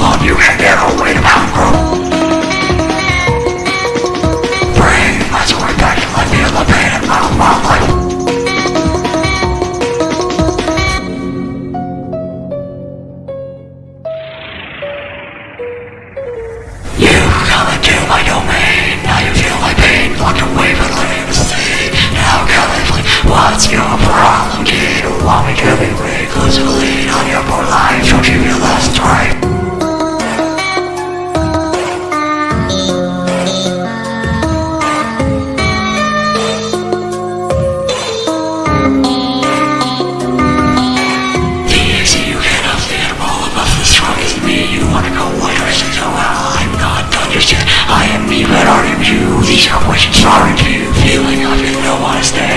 alone you can never win hunger. Brain, that's what I got to let me in the pain of my mother. You come into my domain. These questions are what sorry you feeling. I didn't realize that.